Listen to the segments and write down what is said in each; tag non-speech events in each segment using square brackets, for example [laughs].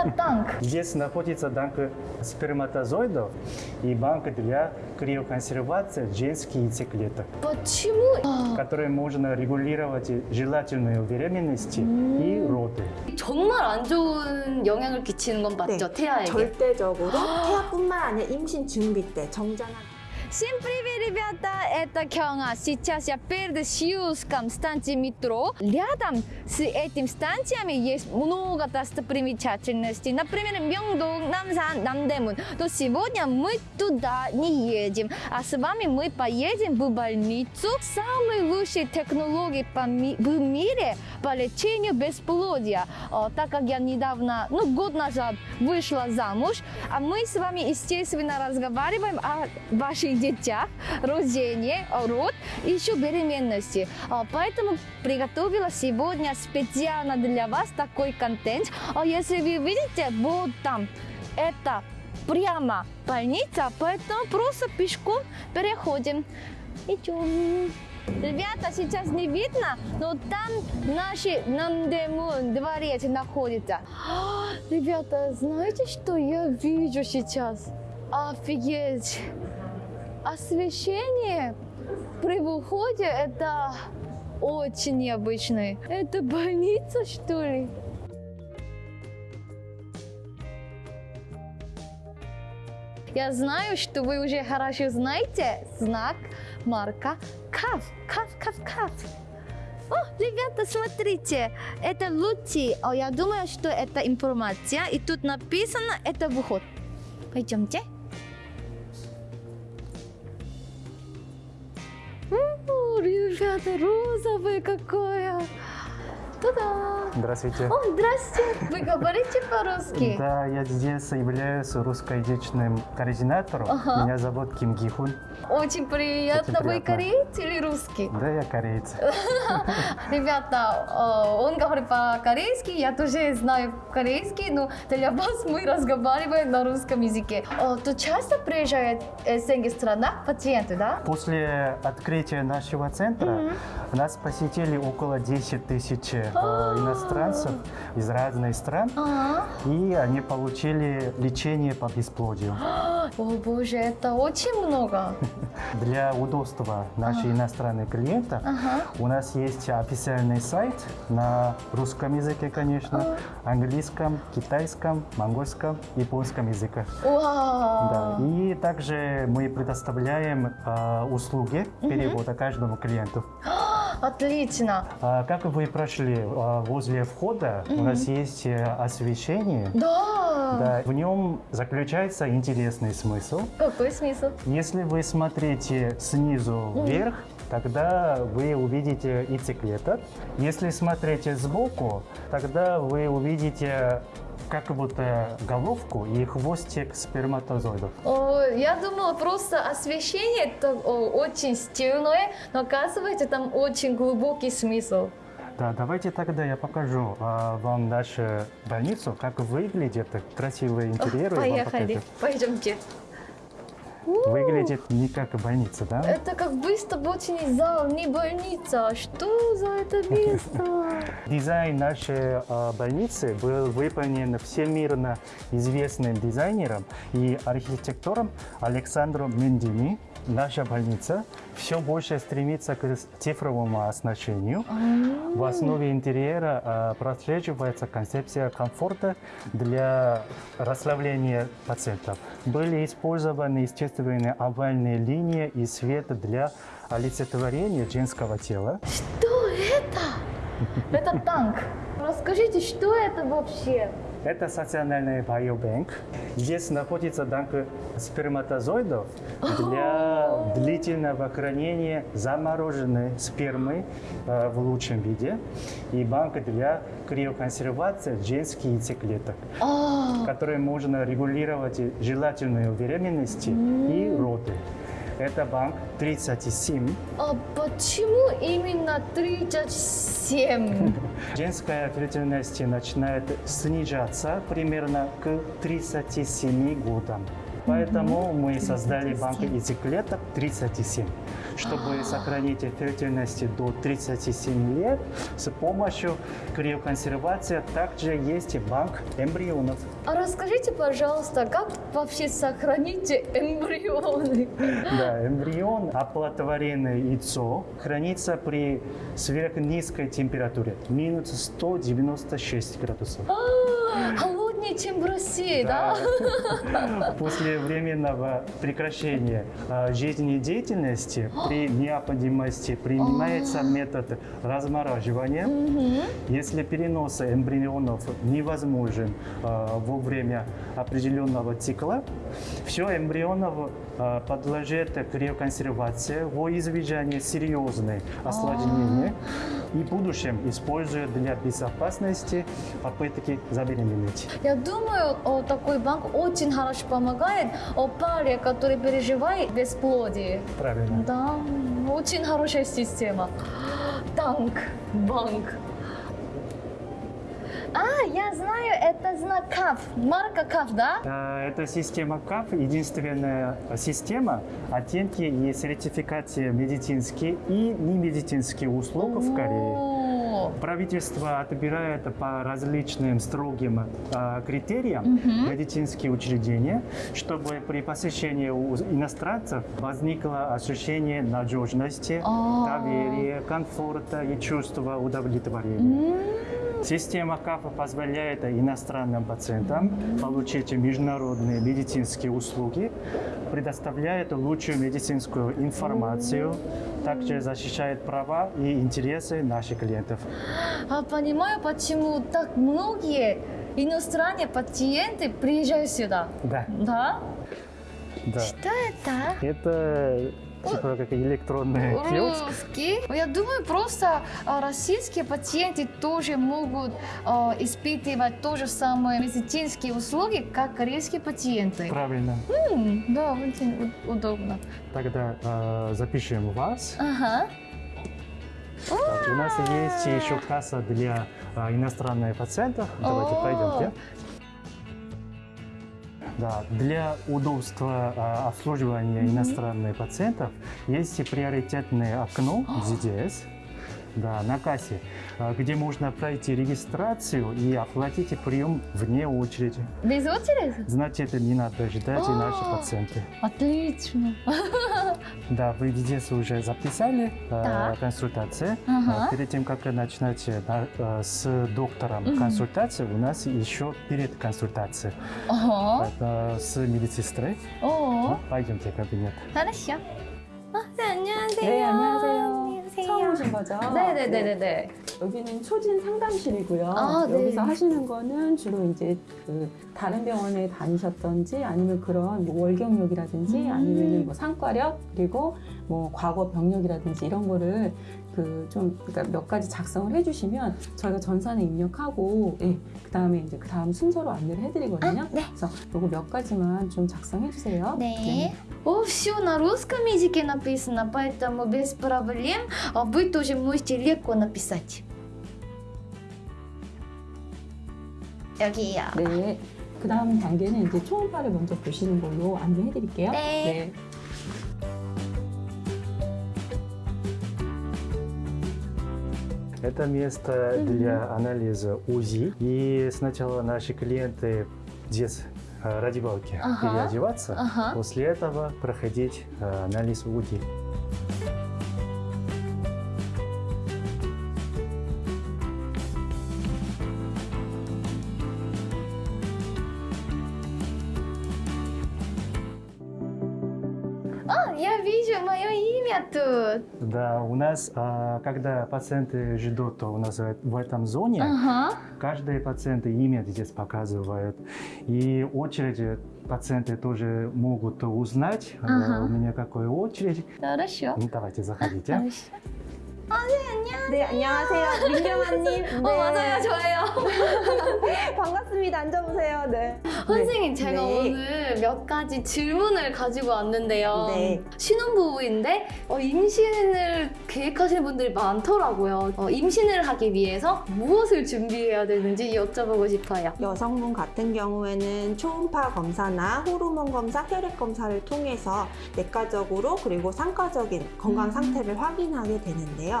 Это танк. Здесь находится банк сперматозоидов и банк для криоконсервации женских яйцеклеток, Почему? А, которые можно регулировать желательную беременность и роды. 정말 안 좋은 영향을 끼치는 건 맞죠, 네, 태아에게? 절대적으로 태아뿐만 아니라 임신 준비 때 정장한 Всем привет, ребята! Это Кёнга. Сейчас я перед Сиуском станции метро. Рядом с этим станциями есть много достопримечательностей. Например, Мyeongdong, Намсан, Намдэмун. Но сегодня мы туда не едем. А с вами мы поедем в больницу. Самые лучшие технологии в мире по лечению бесплодия. О, так как я недавно, ну, год назад вышла замуж, а мы с вами, естественно, разговариваем о ваших детях, рождении, о род и еще беременности. А, Поэтому приготовила сегодня специально для вас такой контент. А Если вы видите, вот там, это прямо больница, поэтому просто пешком переходим. Идем. Ребята, сейчас не видно, но там наши Намдемун дворец находится. А, Ребята, знаете, что я вижу сейчас? Офигеть! Освещение при выходе это очень необычное. Это больница, что ли? Я знаю, что вы уже хорошо знаете знак марка КАФ. КАФ, КАФ, КАФ. О, ребята, смотрите, это лучи. О, я думаю, что это информация. И тут написано, это выход. Пойдемте. О, ребята, розовое какое. Та-да. Здравствуйте. О, здрасте. Вы говорите по-русски? Да, я здесь являюсь русскоязычным координатором. Ага. Меня зовут Ким Гихун. Очень приятно. Очень Вы приятно. кореец или русский? Да, я кореец. [laughs] Ребята, э, он говорит по-корейски, я тоже знаю корейский, но для вас мы разговариваем на русском языке. Э, Тут часто приезжают из этих странах пациенты, да? После открытия нашего центра нас посетили около 10 тысяч э, иностранцев из разных стран, Ага. и они получили лечение по бесплодию. [gasps] О боже, это очень много. [laughs] Для удобства наших иностранных клиентов у нас есть официальный сайт на русском языке, конечно, английском, китайском, монгольском, японском языках. Да. И также мы предоставляем э, услуги перевода каждому клиенту. [gasps] [gasps] Отлично. А, как вы прошли, а, возле входа у нас есть э, освещение. Да. Да, в нем заключается интересный смысл. Какой смысл? Если вы смотрите снизу вверх, тогда вы увидите яйцеклеток. Если смотрите сбоку, тогда вы увидите как будто головку и хвостик сперматозоидов. О, я думала просто освещение это о, очень стильное, но оказывается там очень глубокий смысл. Да, давайте тогда я покажу а, вам нашу больницу, как выглядит красивый интерьер. и вам Поехали, пойдемте. Выглядит не как больница, да? Это как выставочный зал, не больница. Что за это место? [laughs] Дизайн нашей а, больницы был выполнен всемирно известным дизайнером и архитектором Александром Мендини. Наша больница все больше стремится к цифровому оснащению. В основе интерьера а, прослеживается концепция комфорта для расслабления пациентов. Были использованы естественные овальные линии и свет для олицетворения женского тела. Что это? Это танк. Расскажите, что это вообще? Это социальный биобанк. Здесь находится банк сперматозоидов для длительного хранения замороженной спермы э, в лучшем виде и банк для криоконсервации женских яйцеклеток, которые можно регулировать желательную беременность и роды. Это банк 37. а почему именно 37? [laughs] Женская фертильность начинает снижаться примерно к 37 годам. Поэтому мы создали банк из клеток 37, чтобы сохранить фертильность до 37 лет с помощью криоконсервации. Также есть банк эмбрионов. А расскажите, пожалуйста, как вообще сохранить эмбрионы? Да, эмбрион, оплодотворенное яйцо, хранится при сверхнизкой температуре, минус 196 градусов. А, Холоднее, чем в России, да? [laughs] После временного прекращения а, жизнедеятельности [gasps] при необходимости принимается метод размораживания. Если перенос эмбрионов невозможен а, во время определенного цикла, все эмбрионов а, подлежит криоконсервации во избежание серьезных осложнений и в будущем используют для безопасности попытки забеременеть. Я думаю, о, такой банк очень хорошо помогает о паре, который переживает бесплодие. Правильно. Да, очень хорошая система. Танк, банк. А, я знаю, это знак КАФ, марка КАФ, да? А, Эта система КАФ единственная система оценки и сертификации медицинских и немедицинских услуг в Корее. Правительство отбирает по различным строгим а, критериям медицинские учреждения, чтобы при посещении у иностранцев возникло ощущение надежности, А. доверия, комфорта и чувства удовлетворения. Система КАФа позволяет иностранным пациентам получить международные медицинские услуги, предоставляет лучшую медицинскую информацию, также защищает права и интересы наших клиентов. А понимаю, почему так многие иностранные пациенты приезжают сюда. Да, Да? да. Что это? Это типа как электронный киоск. Русский. Я думаю, просто а, российские пациенты тоже могут а, испытывать то же самое медицинские услуги, как корейские пациенты. Правильно. М, да, очень удобно. Тогда э, запишем вас. Ага. Так, у нас есть еще касса для э, иностранных пациентов. Давайте О. Да, для удобства а, обслуживания иностранных пациентов есть приоритетное окно ZDS да, на кассе, а, где можно пройти регистрацию и оплатить прием вне очереди. Без очереди? Значит, не надо ждать и наши О. пациенты. Отлично. [laughs] Да, вы здесь уже записали э, Так. консультацию. Ага. Э, Перед тем, как начинать э, на- э, с доктором Мгм. консультацию, у нас еще перед консультацией Ага. э, с медсестрой. О, Ну, пойдемте в кабинет. хорошо. 아, 네, 안녕하세요. 네, 안녕하세요. 오신 거죠? 네네네네네. 여기는 초진 상담실이고요. 아, 네. 여기서 하시는 거는 주로 이제 그 다른 병원에 다니셨던지 아니면 그런 뭐 월경력이라든지 음. 아니면 뭐 상과력 그리고 뭐 과거 병력이라든지 이런 거를 그 좀 그러니까 몇 가지 작성을 해주시면 저희가 전산에 입력하고 예, 그 다음에 이제 그 다음 순서로 안내를 해드리거든요. 아, 네. 그래서 요거 몇 가지만 좀 작성해 주세요. 네. О, все на русском языке написано, поэтому без проблем а вы тоже можете легко написать. 여기요. 네. 그 다음 단계는 이제 초음파를 먼저 보시는 걸로 안내해 드릴게요. 네. Это место для анализа УЗИ. И сначала наши клиенты здесь э, раздевалки Ага. переодеваться. Ага. После этого проходить э, анализ УЗИ. Да, у нас, а, когда пациенты ждут у нас в этом зоне, Ага. каждый пациент имя здесь показывает. И очереди пациенты тоже могут узнать, э, Ага. у меня какой очередь. Хорошо. Ну, давайте, заходите. Хорошо. 네, 안녕하세요. 민경아님. [laughs] 어 맞아요 저예요. [laughs] 반갑습니다. 앉아보세요. 네. 선생님 제가 네. 오늘 몇 가지 질문을 가지고 왔는데요. 네. 신혼부부인데 어, 임신을 계획하시는 분들이 많더라고요. 어, 임신을 하기 위해서 무엇을 준비해야 되는지 여쭤보고 싶어요. 여성분 같은 경우에는 초음파 검사나 호르몬 검사, 혈액 검사를 통해서 내과적으로 그리고 상과적인 건강 음. 상태를 확인하게 되는데요.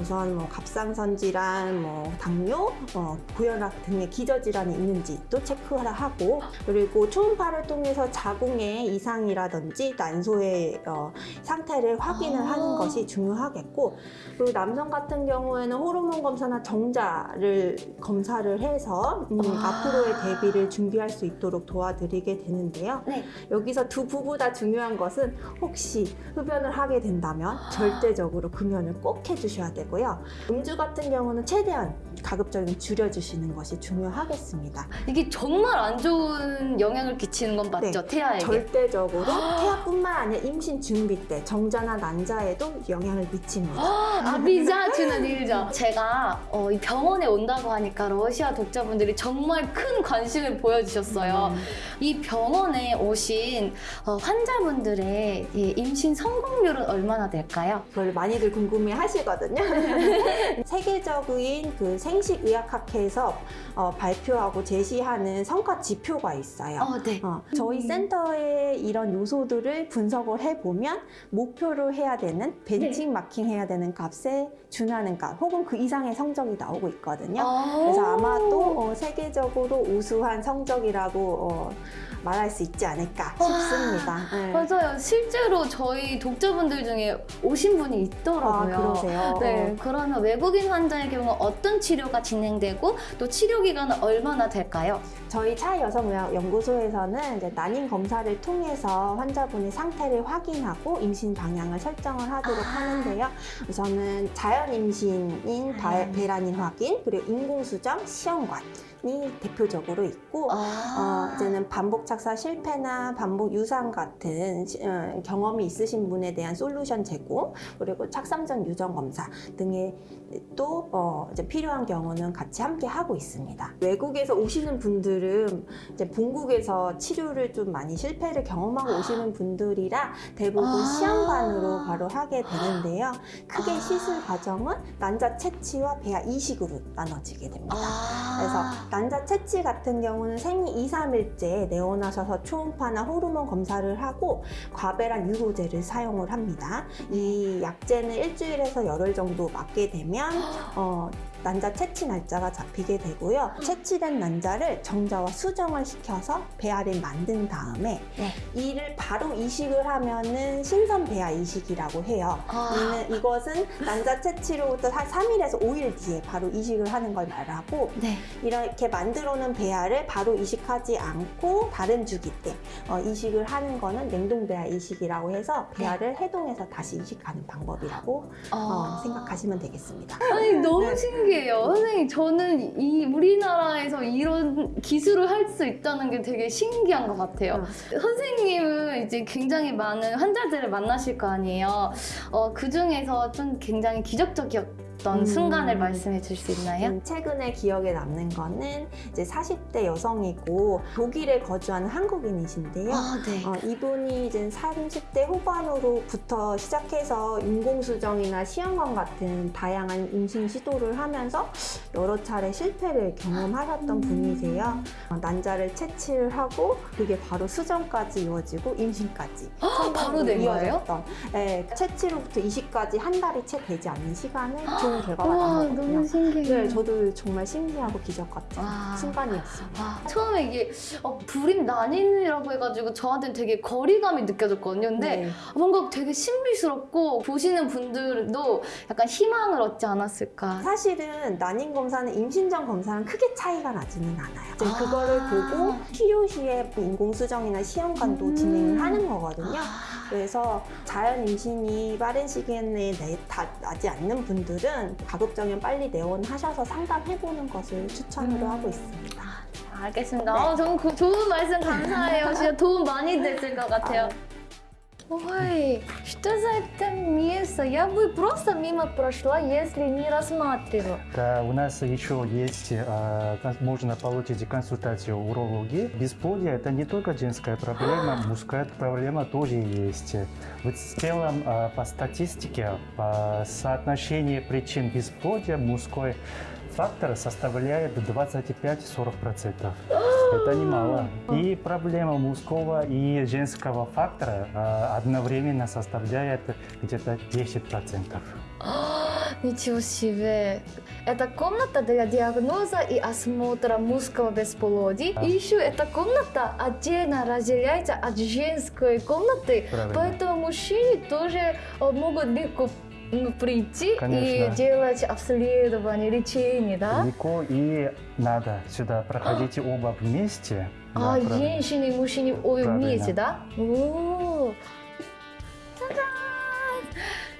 우선 뭐 갑상선 질환, 뭐 당뇨, 어, 고혈압 등의 기저 질환이 있는지도 체크를 하고 그리고 초음파를 통해서 자궁의 이상이라든지 난소의 어, 상태를 확인을 아. 하는 것이 중요하겠고 그리고 남성 같은 경우에는 호르몬 검사나 정자를 검사를 해서 음, 아. 앞으로의 대비를 준비할 수 있도록 도와드리게 되는데요. 네. 여기서 두 부부 다 중요한 것은 혹시 흡연을 하게 된다면 절대적으로 금연을 꼭 해주셔야 되고 요. 음주 같은 경우는 최대한 가급적이면 줄여주시는 것이 중요하겠습니다. 이게 정말 안 좋은 영향을 끼치는 건 맞죠? 태아에게. 절대적으로 태아뿐만 아니라 임신 준비 때 정자나 난자에도 영향을 미칩니다. 아비자주는 일죠. 제가 어, 이 병원에 온다고 하니까 러시아 독자분들이 정말 큰 관심을 보여주셨어요. 이 병원에 오신 어, 환자분들의 이 임신 성공률은 얼마나 될까요? 그걸 많이들 궁금해 하시거든요. [laughs] 세계적인 그 생식의학학회에서 어, 발표하고 제시하는 성과 지표가 있어요. 어, 네. 어, 저희 음. 센터의 이런 요소들을 분석을 해보면 목표로 해야 되는 벤칭 마킹 해야 되는 값에 준하는 값 혹은 그 이상의 성적이 나오고 있거든요. 그래서 아마도 어, 세계적으로 우수한 성적이라고 어, 말할 수 있지 않을까 와. 싶습니다. 네. 맞아요. 실제로 저희 독자분들 중에 오신 분이 아, 있더라고요. 그러세요? 네, 그러면 외국인 환자의 경우 어떤 치료가 진행되고 또 치료 기간은 얼마나 될까요? 저희 차 여성의학 연구소에서는 이제 난임 검사를 통해서 환자분의 상태를 확인하고 임신 방향을 설정을 하도록 아. 하는데요. 우선은 자연 임신인 바- 자연. 배란인 확인 그리고 인공수정 시험관 이 대표적으로 있고 아, 어, 이제는 반복 착사 실패나 반복 유산 같은 시- 어, 경험이 있으신 분에 대한 솔루션 제공 그리고 착상 전 유전 검사 등의 또 어, 이제 필요한 경우는 같이 함께 하고 있습니다. 외국에서 오시는 분들은 이제 본국에서 치료를 좀 많이 실패를 경험하고 오시는 분들이라 대부분 아. 시험관으로 바로 하게 되는데요. 크게 아. 시술 과정은 난자 채취와 배아 이식으로 나눠지게 됩니다. 아. 그래서 난자 채취 같은 경우는 생리 2, 3일째 내원하셔서 초음파나 호르몬 검사를 하고 과배란 유로제를 사용을 합니다. 이 약제는 일주일에서 열흘 정도 맞게 되면 어, 난자 채취 날짜가 잡히게 되고요. 채취된 난자를 정자와 수정을 시켜서 배아를 만든 다음에 네. 이를 바로 이식을 하면은 신선 배아 이식이라고 해요. 아. 이는 이것은 난자 채취로부터 한 3일에서 5일 뒤에 바로 이식을 하는 걸 말하고 네. 이렇게 만들어 놓은 배아를 바로 이식하지 않고 다른 주기 때 어, 이식을 하는 거는 냉동 배아 이식이라고 해서 배아를 해동해서 다시 이식하는 방법이라고 어, 아. 생각하시면 되겠습니다. 아니 너무 네. 신기해요. 선생님 저는 이 우리나라에서 이런 기술을 할 수 있다는 게 되게 신기한 것 같아요. 선생님은 이제 굉장히 많은 환자들을 만나실 거 아니에요. 어, 그 중에서 좀 굉장히 기적적이었 던 음. 순간을 말씀해 줄수 있나요? 음, 최근에 기억에 남는 거는 이제 40대 여성이고 독일에 거주하는 한국인이신데요. 아, 네. 어, 이분이 이제 30대 후반으로부터 시작해서 인공수정이나 시험관 같은 다양한 임신 시도를 하면서 여러 차례 실패를 경험하셨던 음. 분이세요. 어, 난자를 채취를 하고 그게 바로 수정까지 이어지고 임신까지 바로 된 거예요? 이어졌던 네, 채취로부터 이식까지 한 달이 채 되지 않는 시간에 좋은 결과가. 너무 신기해요. 네, 저도 정말 신기하고 기적 같은 와. 순간이었습니다. 와, 처음에 이게 어, 불임 난인이라고 해가지고 저한테는 되게 거리감이 느껴졌거든요. 근데 네. 뭔가 되게 신비스럽고 보시는 분들도 약간 희망을 얻지 않았을까. 사실은 난임 검사는 임신 전 검사랑 크게 차이가 나지는 않아요. 이제 아. 그거를 보고 치료 시에 인공수정이나 시험관도 음. 진행을 하는 거거든요. 아, 그래서 자연 임신이 빠른 시기에 다 나지 않는 분들은 가급적이면 빨리 내원하셔서 상담해보는 것을 추천으로 음. 하고 있습니다. 알겠습니다. 네. 어, 저는 그 좋은 말씀 감사해요. 진짜 도움 많이 됐을 것 같아요. Ой, что за это место? Я бы просто мимо прошла, если не рассматривала. Да, у нас еще есть, а, можно получить консультацию урологии. Бесплодие – это не только женская проблема, [gasps] мужская проблема тоже есть. Вот в целом, а, по статистике, по соотношению причин бесплодия мужской фактор составляет 25-40%. [gasps] Это немало. И проблема мужского и женского фактора а, одновременно составляет где-то 10%. [gasps] Ничего себе. Это комната для диагноза и осмотра мужского бесплодия. Да. И еще эта комната отдельно разделяется от женской комнаты. Правильно. Поэтому мужчины тоже э, могут легко ну, прийти и Конечно. делать обследование, лечение, да? Легко и надо сюда. Проходите оба вместе. А, Да, правильно. женщины и мужчины Правильно. вместе, да? О, Та-дам!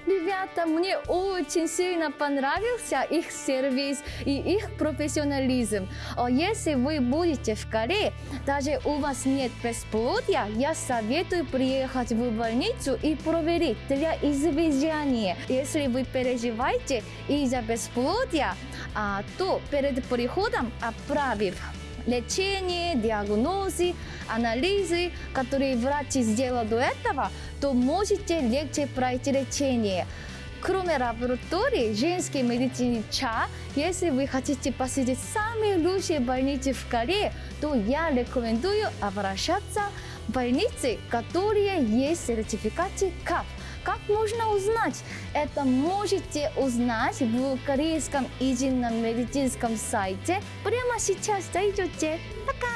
Ребята, мне очень сильно понравился их сервис и их профессионализм. А Если вы будете в Корее, даже у вас нет бесплодия, я советую приехать в больницу и проверить для извещения. Если вы переживаете из-за бесплодия, а, то перед приходом отправив лечение, диагнозы, анализы, которые врачи сделали до этого, то можете легче пройти лечение. Кроме лаборатории женской медицины ЧА, если вы хотите посетить самые лучшие больницы в Корее, то я рекомендую обращаться в больницы, которые есть сертификаты КАП. Как можно узнать? Это можете узнать в корейском едином медицинском сайте. Прямо сейчас зайдете. Пока!